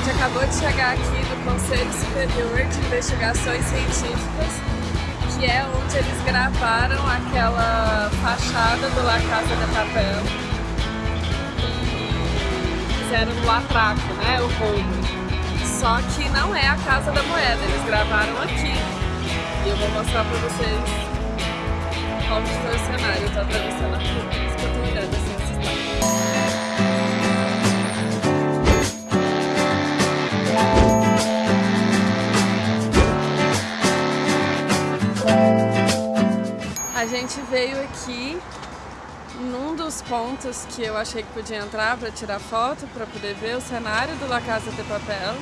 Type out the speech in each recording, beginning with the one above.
gente acabou de chegar aqui no Conselho Superior de Investigações Científicas, que é onde eles gravaram aquela fachada do La Casa de Papel. E fizeram o atraco, né? O roubo. Só que não é a Casa da Moeda, eles gravaram aqui. E eu vou mostrar pra vocês como foi o cenário. Eu tô atravessando a rua, pontos que eu achei que podia entrar para tirar foto, para poder ver o cenário do La Casa de Papel.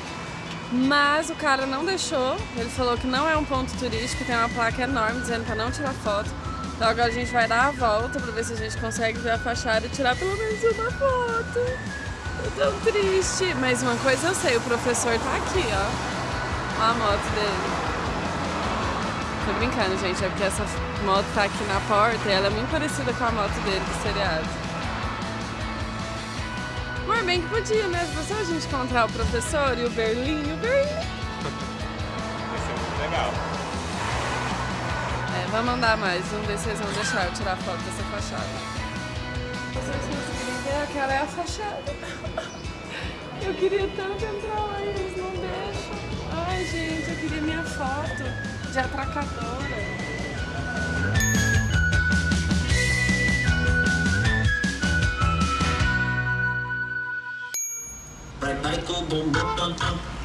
Mas o cara não deixou, ele falou que não é um ponto turístico, tem uma placa enorme dizendo para não tirar foto. Então agora a gente vai dar a volta para ver se a gente consegue ver a fachada e tirar pelo menos uma foto. Tô tão triste. Mas uma coisa eu sei, o professor tá aqui, ó. Olha a moto dele. Tô brincando, gente, é porque essa moto tá aqui na porta e ela é muito parecida com a moto dele do seriado. Mas bem que podia, né? Se a gente encontrar o professor e o Berlim, o Berlim. Vai ser muito legal. É, vamos andar mais, vamos ver se eles vão deixar eu tirar foto dessa fachada. Vocês aquela é a fachada. Eu queria tanto entrar lá e eles não deixam. Ai, gente, eu queria minha foto de atracadora.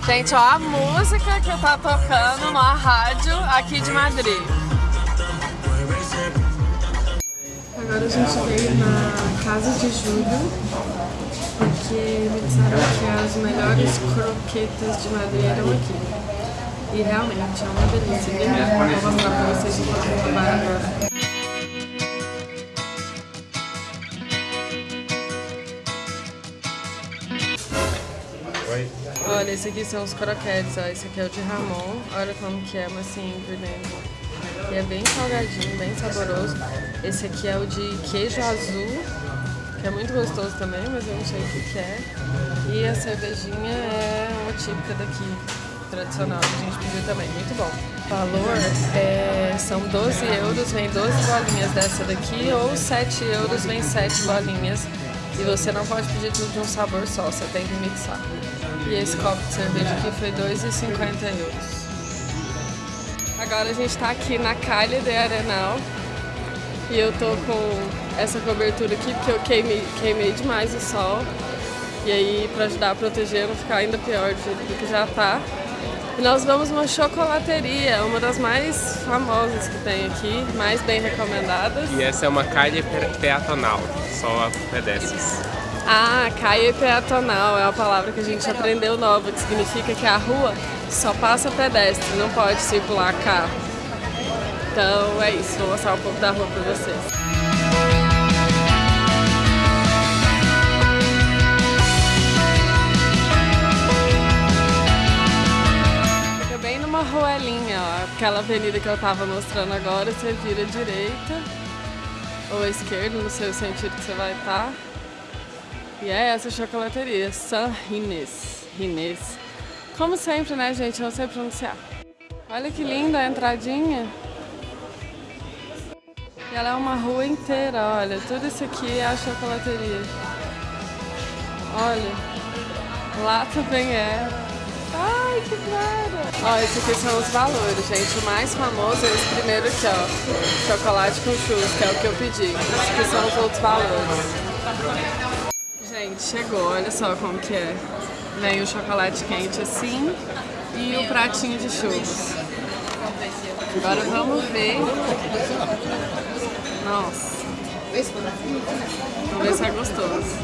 Gente, ó a música que tá tocando na rádio aqui de Madrid. Agora a gente veio na casa de Júlio, porque me disseram que as melhores croquetas de Madrid eram aqui. E realmente é uma delícia. Vem cá, vou mostrar pra vocês o que eu vou provar agora. Oi? Olha, esse aqui são os croquetes, ó. Esse aqui é o de Ramon. Olha como que é macio por dentro. E é bem salgadinho, bem saboroso. Esse aqui é o de queijo azul, que é muito gostoso também, mas eu não sei o que, que é. E a cervejinha é uma típica daqui, tradicional, que a gente pediu também, muito bom. O valor é, são 12 euros, vem 12 bolinhas dessa daqui, ou 7 euros, vem 7 bolinhas. E você não pode pedir tudo de um sabor só, você tem que mixar. E esse copo de cerveja aqui foi 2,50 euros. Agora a gente tá aqui na Calha de Arenal e eu tô com essa cobertura aqui porque eu queimei, queimei demais o sol. E aí pra ajudar a proteger, não ficar ainda pior do que já tá. E nós vamos numa chocolateria, uma das mais famosas que tem aqui, mais bem recomendadas. E essa é uma calha pe- peatonal, só pedestres. Ah, caia peatonal é uma palavra que a gente aprendeu nova, que significa que a rua só passa pedestre, não pode circular carro. Então é isso, vou mostrar um pouco da rua pra vocês. Aquela avenida que eu tava mostrando agora, você vira à direita ou à esquerda, não sei o sentido que você vai estar. E é essa chocolateria, San Rinês. Rinês. Como sempre, né, gente? Eu não sei pronunciar. Olha que linda a entradinha. E ela é uma rua inteira, olha. Tudo isso aqui é a chocolateria. Olha. Lá também é. Ai, que cara! Ó, esses aqui são os valores, gente. O mais famoso é esse primeiro aqui, ó. Chocolate com churros, que é o que eu pedi. Esses aqui são os outros valores. Gente, chegou, olha só como que é. Vem o chocolate quente assim e o pratinho de churros. Agora vamos ver. Nossa. Vamos ver se é gostoso.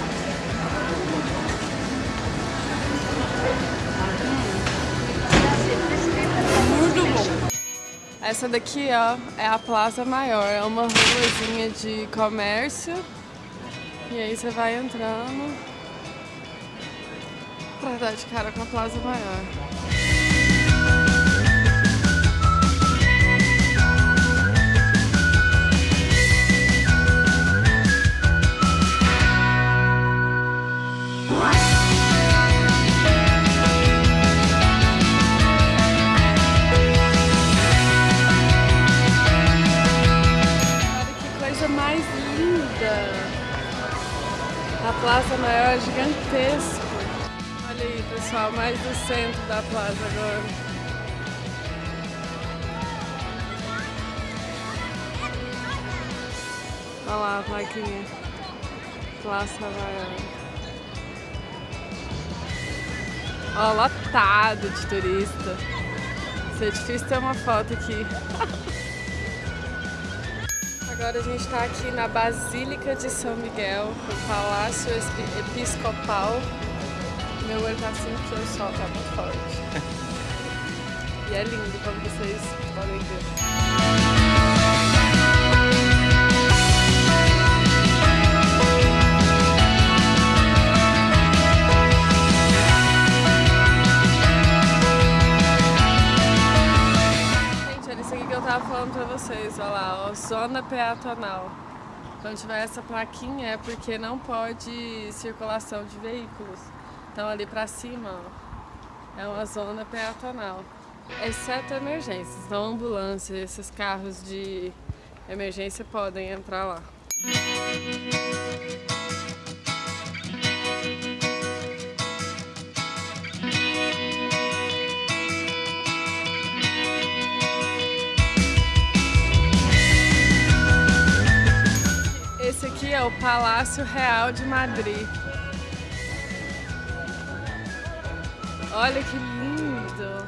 Essa daqui, ó, é a Plaza Maior. É uma ruazinha de comércio. E aí você vai entrando pra dar de cara com a Plaza Maior. Plaza Maior gigantesco. Olha aí, pessoal, mais do centro da plaza agora. Olha lá a plaquinha. Plaza Maior. Ó, lotado de turista. Isso é difícil ter uma foto aqui. Agora a gente está aqui na Basílica de São Miguel, no Palácio Episcopal. Meu olho tá assim porque o sol tá muito forte. e é lindo, como vocês podem zona peatonal. Quando tiver essa plaquinha é porque não pode circulação de veículos. Então ali pra cima, ó, é uma zona peatonal. Exceto emergências, então ambulância, esses carros de emergência podem entrar lá. É o Palácio Real de Madrid. Olha que lindo!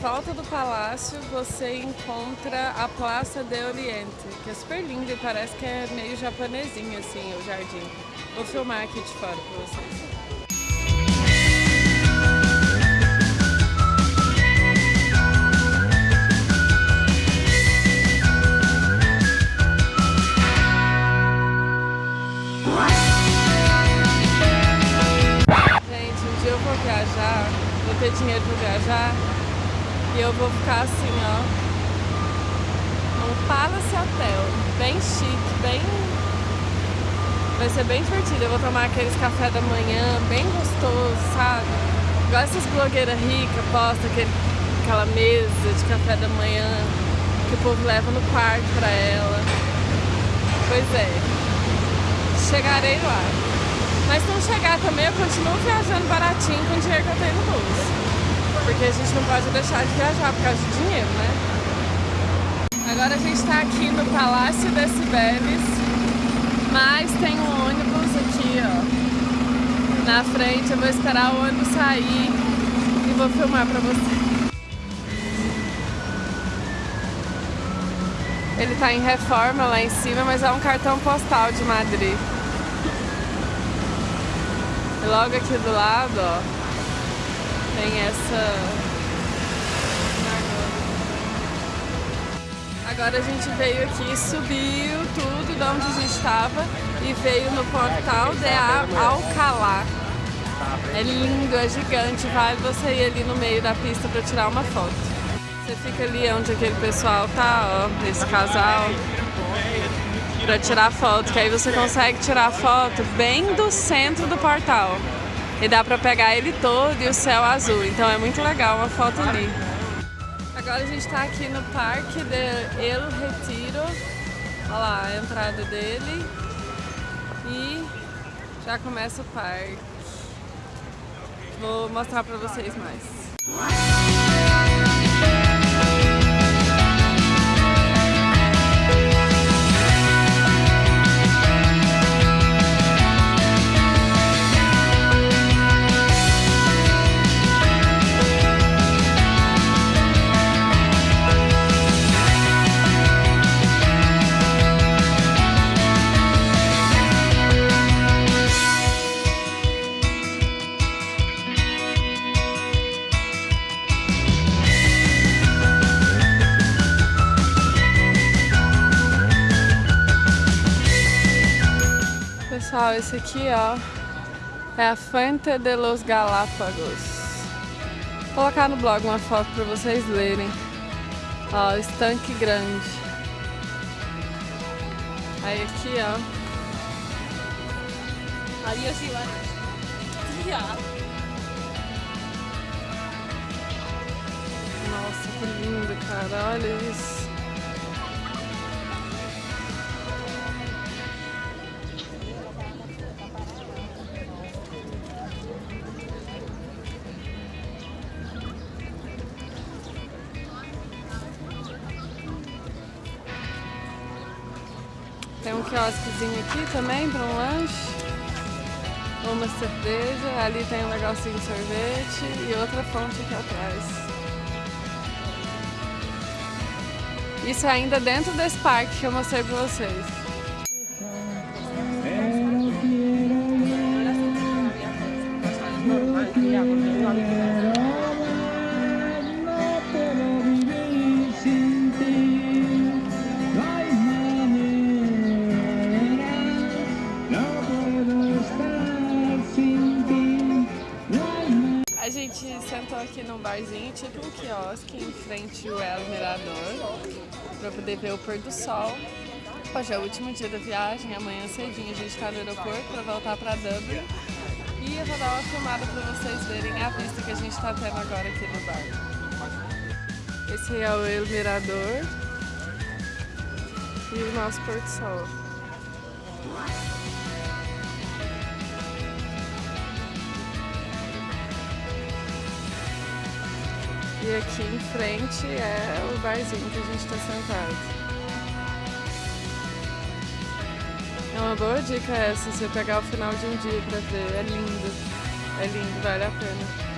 Volta do palácio, você encontra a Praça de Oriente, que é super linda e parece que é meio japonesinho assim o jardim. Vou filmar aqui de fora para vocês. Gente, um dia eu vou viajar, vou ter dinheiro para viajar e eu vou ficar assim, ó, num Palace Hotel, bem chique, bem... Vai ser bem divertido, eu vou tomar aqueles café da manhã, bem gostoso, sabe? Igual essas blogueiras ricas postam aquele, aquela mesa de café da manhã que o povo leva no quarto pra ela. Pois é, chegarei lá. Mas se não chegar também, eu continuo viajando baratinho com o dinheiro que eu tenho no bolso porque a gente não pode deixar de viajar por causa de dinheiro, né? Agora a gente está aqui no Palácio das Cibeles, mas tem um ônibus aqui, ó, na frente. Eu vou esperar o ônibus sair e vou filmar pra vocês. Ele tá em reforma lá em cima, mas é um cartão postal de Madrid. E logo aqui do lado, ó, tem essa... Agora a gente veio aqui, subiu tudo de onde a gente estava e veio no portal de Alcalá. É lindo, é gigante, vale você ir ali no meio da pista para tirar uma foto. Você fica ali onde aquele pessoal tá, ó, esse casal, para tirar foto, que aí você consegue tirar foto bem do centro do portal e dá pra pegar ele todo e o céu azul, então é muito legal uma foto ali. Agora a gente tá aqui no Parque de El Retiro, olha lá a entrada dele e já começa o parque. Vou mostrar pra vocês mais. Pessoal, esse aqui, ó, é a Fuente de los Galápagos. Vou colocar no blog uma foto para vocês lerem. Ó, estanque grande. Aí aqui, ó. Adiós, Iván. Ya. Nossa, que lindo, cara. Olha isso. Quiosquezinho aqui também para um lanche. Uma cerveja, ali tem um negocinho de sorvete e outra fonte aqui atrás. Isso é ainda dentro desse parque que eu mostrei para vocês. Aqui num barzinho, tipo um quiosque, em frente ao El Mirador, para poder ver o pôr do sol. Hoje é o último dia da viagem, amanhã cedinho a gente está no aeroporto para voltar para Dublin. E eu vou dar uma filmada para vocês verem a vista que a gente está tendo agora aqui no bar. Esse é o El Mirador e o nosso pôr do sol. E aqui em frente é o barzinho que a gente está sentado. É uma boa dica essa, você pegar o final de um dia pra ver. É lindo. É lindo, vale a pena.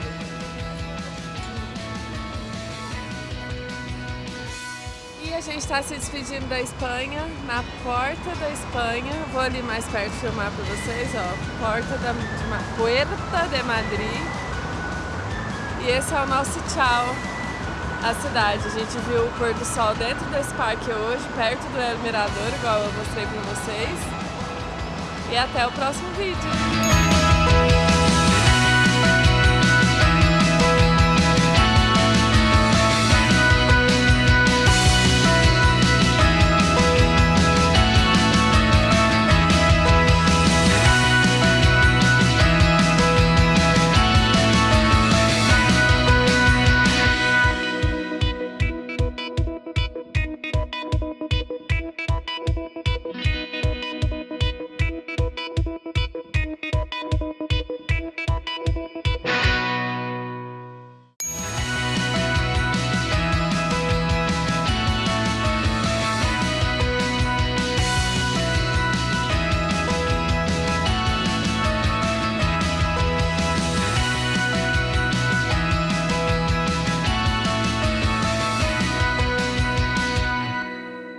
E a gente está se despedindo da Espanha, na porta da Espanha. Vou ali mais perto filmar para vocês, ó. Porta da, de, Puerta de Madrid. E esse é o nosso tchau à cidade. A gente viu o pôr do sol dentro desse parque hoje, perto do El Mirador, igual eu mostrei para vocês. E até o próximo vídeo.